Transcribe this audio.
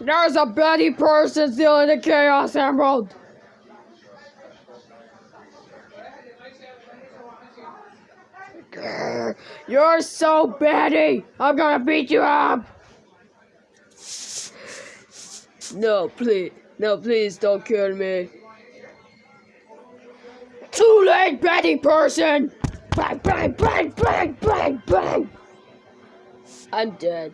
There's a Betty person stealing the Chaos Emerald. You're so Betty. I'm gonna beat you up. No, please. No, please don't kill me. Too late, Betty person. Bang, bang, bang, bang, bang, bang. I'm dead.